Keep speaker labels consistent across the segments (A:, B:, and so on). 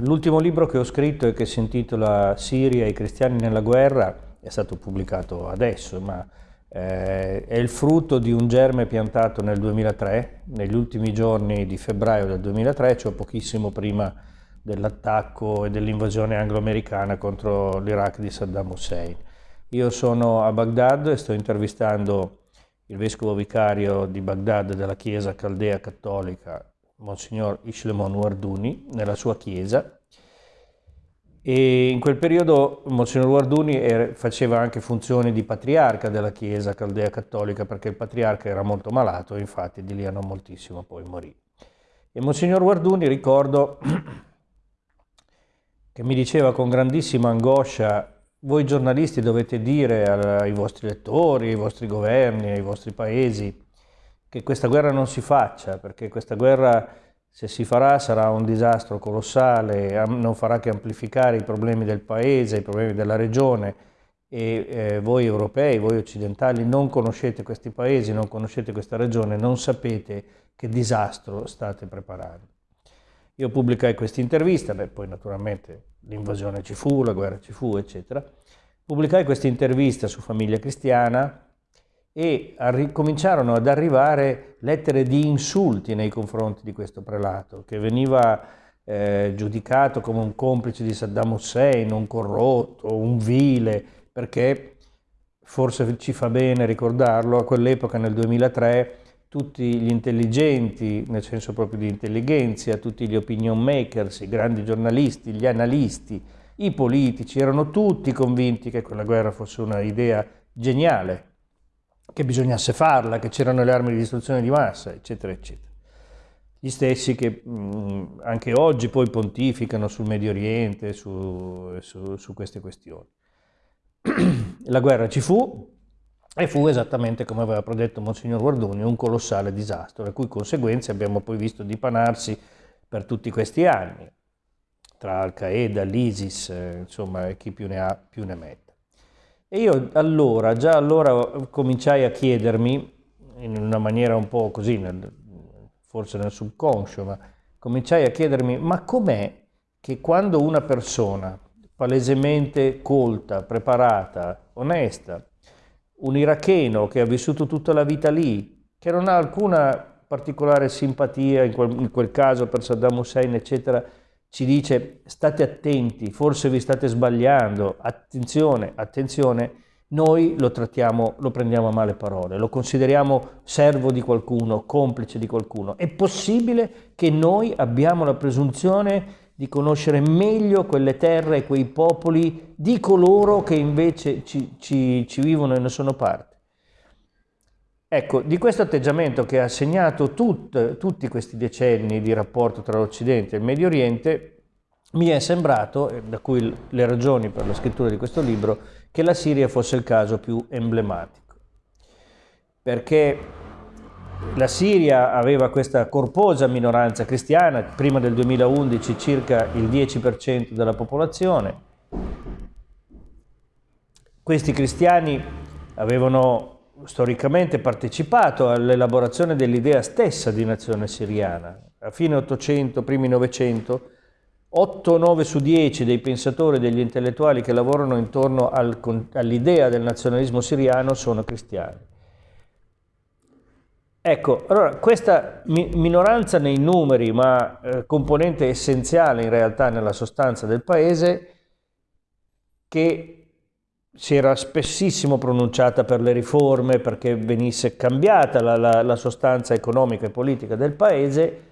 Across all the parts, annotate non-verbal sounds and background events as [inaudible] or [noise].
A: L'ultimo libro che ho scritto e che si intitola Siria e i cristiani nella guerra è stato pubblicato adesso, ma eh, è il frutto di un germe piantato nel 2003, negli ultimi giorni di febbraio del 2003, cioè pochissimo prima dell'attacco e dell'invasione anglo-americana contro l'Iraq di Saddam Hussein. Io sono a Baghdad e sto intervistando il vescovo vicario di Baghdad della Chiesa Caldea Cattolica, Monsignor Ishlemon Warduni, nella sua chiesa. E in quel periodo Monsignor Warduni faceva anche funzioni di patriarca della Chiesa Caldea Cattolica perché il patriarca era molto malato infatti di lì a non moltissimo poi morì. E Monsignor Warduni ricordo [clears throat] che mi diceva con grandissima angoscia voi giornalisti dovete dire ai vostri lettori, ai vostri governi, ai vostri paesi che questa guerra non si faccia, perché questa guerra se si farà sarà un disastro colossale, non farà che amplificare i problemi del paese, i problemi della regione e eh, voi europei, voi occidentali non conoscete questi paesi, non conoscete questa regione, non sapete che disastro state preparando. Io pubblicai questa intervista, beh, poi naturalmente l'invasione ci fu, la guerra ci fu, eccetera. Pubblicai questa intervista su Famiglia Cristiana e cominciarono ad arrivare lettere di insulti nei confronti di questo prelato, che veniva eh, giudicato come un complice di Saddam Hussein, un corrotto, un vile, perché forse ci fa bene ricordarlo, a quell'epoca nel 2003 tutti gli intelligenti, nel senso proprio di intelligenza, tutti gli opinion makers, i grandi giornalisti, gli analisti, i politici, erano tutti convinti che quella guerra fosse una idea geniale, che bisognasse farla, che c'erano le armi di distruzione di massa, eccetera, eccetera. Gli stessi che mh, anche oggi poi pontificano sul Medio Oriente, su, su, su queste questioni. [clears throat] La guerra ci fu, e fu esattamente come aveva predetto Monsignor Guardoni, un colossale disastro, le cui conseguenze abbiamo poi visto dipanarsi per tutti questi anni, tra Al-Qaeda, l'ISIS, eh, insomma, chi più ne ha più ne metta. E io allora, già allora cominciai a chiedermi, in una maniera un po' così, nel, forse nel subconscio, ma cominciai a chiedermi, ma com'è che quando una persona palesemente colta, preparata, onesta, un iracheno che ha vissuto tutta la vita lì, che non ha alcuna particolare simpatia in quel, in quel caso per Saddam Hussein, eccetera, ci dice state attenti, forse vi state sbagliando, attenzione, attenzione, noi lo trattiamo, lo prendiamo a male parole, lo consideriamo servo di qualcuno, complice di qualcuno. È possibile che noi abbiamo la presunzione di conoscere meglio quelle terre e quei popoli di coloro che invece ci, ci, ci vivono e ne sono parte. Ecco, di questo atteggiamento che ha segnato tut, tutti questi decenni di rapporto tra l'Occidente e il Medio Oriente, mi è sembrato, da cui le ragioni per la scrittura di questo libro, che la Siria fosse il caso più emblematico. Perché la Siria aveva questa corposa minoranza cristiana, prima del 2011 circa il 10% della popolazione. Questi cristiani avevano storicamente partecipato all'elaborazione dell'idea stessa di nazione siriana. A fine 800, primi 900, 8-9 su 10 dei pensatori e degli intellettuali che lavorano intorno al, all'idea del nazionalismo siriano sono cristiani. Ecco, allora questa mi minoranza nei numeri, ma eh, componente essenziale in realtà nella sostanza del paese, che si era spessissimo pronunciata per le riforme, perché venisse cambiata la, la, la sostanza economica e politica del paese,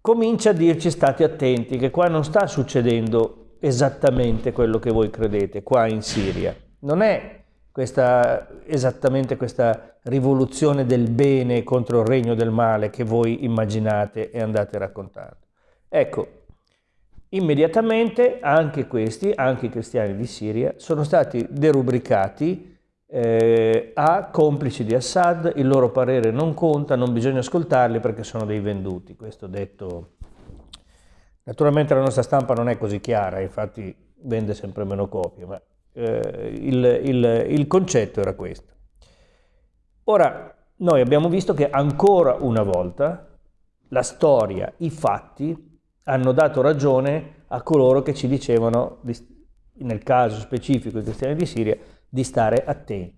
A: comincia a dirci state attenti che qua non sta succedendo esattamente quello che voi credete, qua in Siria. Non è questa, esattamente questa rivoluzione del bene contro il regno del male che voi immaginate e andate raccontando. Ecco, immediatamente anche questi, anche i cristiani di Siria, sono stati derubricati eh, a complici di Assad, il loro parere non conta, non bisogna ascoltarli perché sono dei venduti, questo detto. Naturalmente la nostra stampa non è così chiara, infatti vende sempre meno copie, ma eh, il, il, il concetto era questo. Ora, noi abbiamo visto che ancora una volta la storia, i fatti hanno dato ragione a coloro che ci dicevano, nel caso specifico i cristiani di Siria, di stare attenti.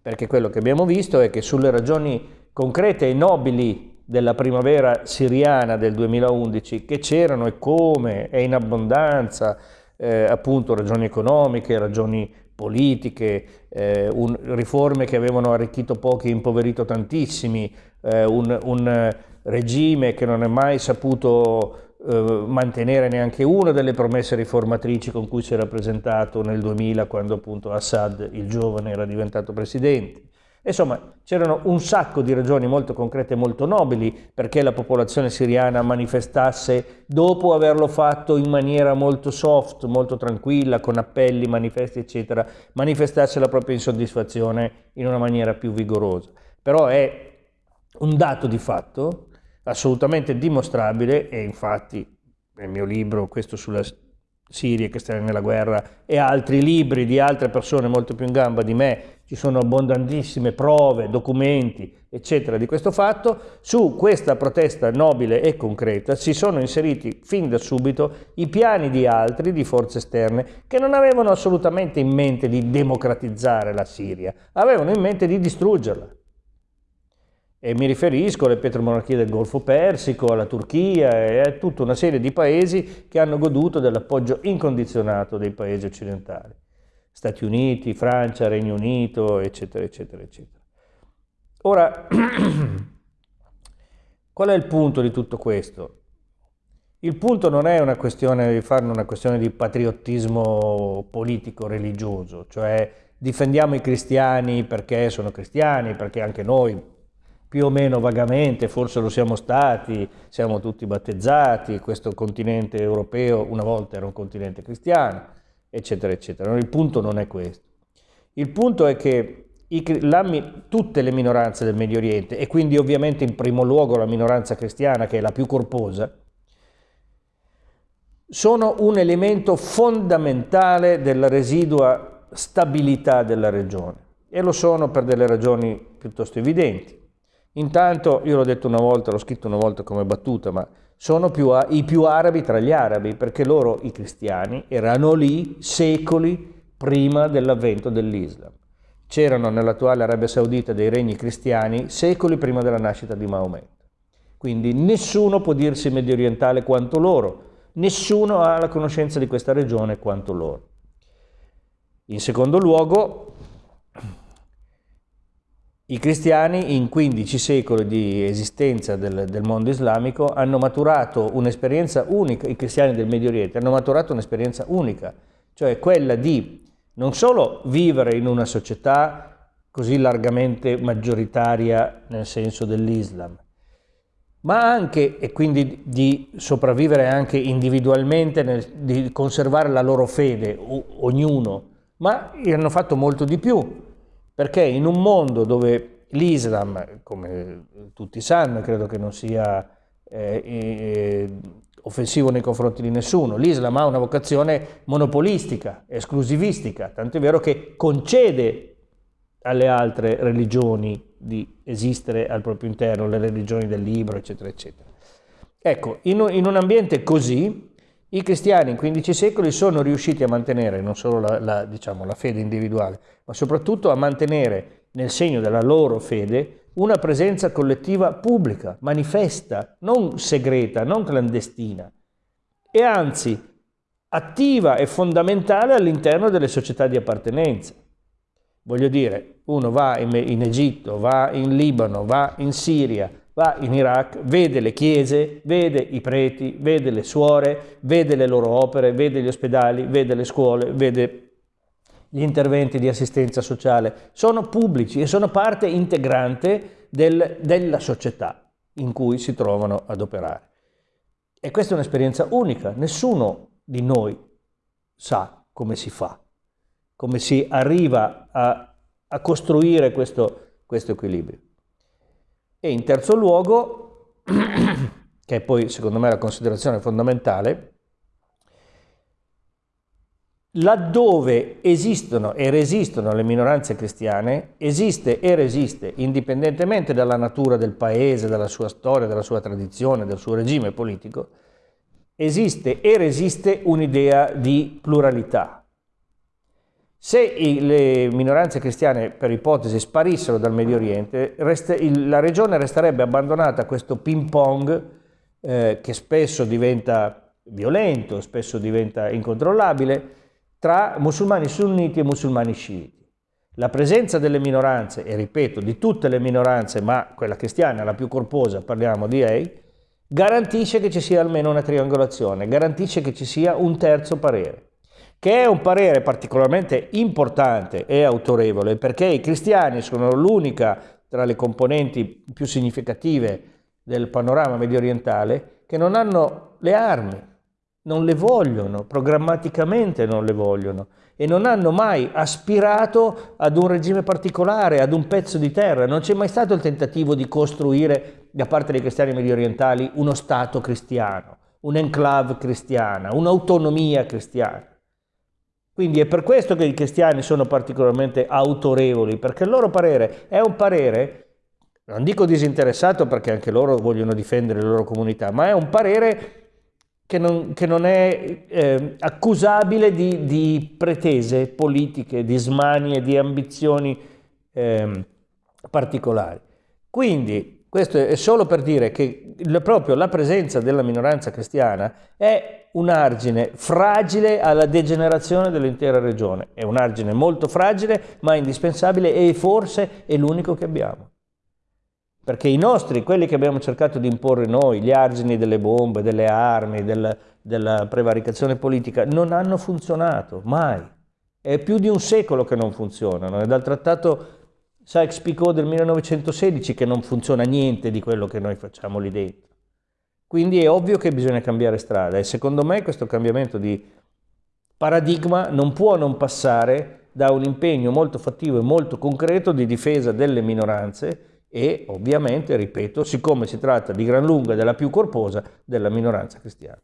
A: Perché quello che abbiamo visto è che sulle ragioni concrete e nobili della primavera siriana del 2011, che c'erano e come, e in abbondanza, eh, appunto ragioni economiche, ragioni politiche, eh, un, riforme che avevano arricchito pochi e impoverito tantissimi, eh, un, un, regime che non è mai saputo eh, mantenere neanche una delle promesse riformatrici con cui si era presentato nel 2000 quando appunto Assad, il giovane, era diventato presidente. Insomma, c'erano un sacco di ragioni molto concrete e molto nobili perché la popolazione siriana manifestasse, dopo averlo fatto in maniera molto soft, molto tranquilla, con appelli, manifesti, eccetera, manifestasse la propria insoddisfazione in una maniera più vigorosa. Però è un dato di fatto assolutamente dimostrabile e infatti nel mio libro, questo sulla Siria che sta nella guerra e altri libri di altre persone molto più in gamba di me, ci sono abbondantissime prove, documenti, eccetera, di questo fatto. Su questa protesta nobile e concreta si sono inseriti fin da subito i piani di altri, di forze esterne, che non avevano assolutamente in mente di democratizzare la Siria, avevano in mente di distruggerla. E mi riferisco alle petromonarchie del Golfo Persico, alla Turchia e a tutta una serie di paesi che hanno goduto dell'appoggio incondizionato dei paesi occidentali. Stati Uniti, Francia, Regno Unito, eccetera, eccetera, eccetera. Ora, [clears throat] qual è il punto di tutto questo? Il punto non è una questione di farne una questione di patriottismo politico-religioso, cioè difendiamo i cristiani perché sono cristiani, perché anche noi più o meno vagamente, forse lo siamo stati, siamo tutti battezzati, questo continente europeo una volta era un continente cristiano, eccetera, eccetera. Il punto non è questo. Il punto è che i, la, tutte le minoranze del Medio Oriente, e quindi ovviamente in primo luogo la minoranza cristiana, che è la più corposa, sono un elemento fondamentale della residua stabilità della regione e lo sono per delle ragioni piuttosto evidenti. Intanto, io l'ho detto una volta, l'ho scritto una volta come battuta, ma sono più, i più arabi tra gli arabi, perché loro, i cristiani, erano lì secoli prima dell'avvento dell'Islam. C'erano nell'attuale Arabia Saudita dei regni cristiani secoli prima della nascita di Maometto. Quindi nessuno può dirsi medio orientale quanto loro, nessuno ha la conoscenza di questa regione quanto loro. In secondo luogo, i cristiani in 15 secoli di esistenza del, del mondo islamico hanno maturato un'esperienza unica, i cristiani del Medio Oriente hanno maturato un'esperienza unica, cioè quella di non solo vivere in una società così largamente maggioritaria nel senso dell'Islam, ma anche, e quindi di sopravvivere anche individualmente, nel, di conservare la loro fede, ognuno, ma hanno fatto molto di più, perché in un mondo dove l'Islam, come tutti sanno, credo che non sia eh, eh, offensivo nei confronti di nessuno, l'Islam ha una vocazione monopolistica, esclusivistica, tanto è vero che concede alle altre religioni di esistere al proprio interno, le religioni del libro, eccetera, eccetera. Ecco, in un, in un ambiente così, i cristiani in 15 secoli sono riusciti a mantenere non solo la, la, diciamo, la fede individuale, ma soprattutto a mantenere nel segno della loro fede una presenza collettiva pubblica, manifesta, non segreta, non clandestina, e anzi attiva e fondamentale all'interno delle società di appartenenza. Voglio dire, uno va in, in Egitto, va in Libano, va in Siria, va in Iraq, vede le chiese, vede i preti, vede le suore, vede le loro opere, vede gli ospedali, vede le scuole, vede gli interventi di assistenza sociale. Sono pubblici e sono parte integrante del, della società in cui si trovano ad operare. E questa è un'esperienza unica, nessuno di noi sa come si fa, come si arriva a, a costruire questo, questo equilibrio. E in terzo luogo, [clears throat] che è poi secondo me la considerazione fondamentale, laddove esistono e resistono le minoranze cristiane, esiste e resiste, indipendentemente dalla natura del paese, dalla sua storia, dalla sua tradizione, del suo regime politico, esiste e resiste un'idea di pluralità. Se le minoranze cristiane, per ipotesi, sparissero dal Medio Oriente, la regione resterebbe abbandonata a questo ping pong eh, che spesso diventa violento, spesso diventa incontrollabile, tra musulmani sunniti e musulmani sciiti. La presenza delle minoranze, e ripeto, di tutte le minoranze, ma quella cristiana, la più corposa, parliamo di lei, garantisce che ci sia almeno una triangolazione, garantisce che ci sia un terzo parere, che è un parere particolarmente importante e autorevole perché i cristiani sono l'unica tra le componenti più significative del panorama medio orientale che non hanno le armi, non le vogliono, programmaticamente non le vogliono e non hanno mai aspirato ad un regime particolare, ad un pezzo di terra. Non c'è mai stato il tentativo di costruire da parte dei cristiani medio orientali uno Stato cristiano, un'enclave cristiana, un'autonomia cristiana. Quindi è per questo che i cristiani sono particolarmente autorevoli, perché il loro parere è un parere, non dico disinteressato perché anche loro vogliono difendere le loro comunità, ma è un parere che non, che non è eh, accusabile di, di, pretese politiche, di smanie, di ambizioni eh, particolari. Quindi questo è solo per dire che proprio la presenza della minoranza cristiana è un argine fragile alla degenerazione dell'intera regione. È un argine molto fragile ma indispensabile e forse è l'unico che abbiamo perché i nostri, quelli che abbiamo cercato di imporre noi, gli argini delle bombe, delle armi, del, della prevaricazione politica, non hanno funzionato, mai. È più di un secolo che non funzionano, è dal trattato Sykes-Picot del 1916 che non funziona niente di quello che noi facciamo lì dentro. Quindi è ovvio che bisogna cambiare strada e secondo me questo cambiamento di paradigma non può non passare da un impegno molto fattivo e molto concreto di difesa delle minoranze e ovviamente, ripeto, siccome si tratta di gran lunga della più corposa, della minoranza cristiana.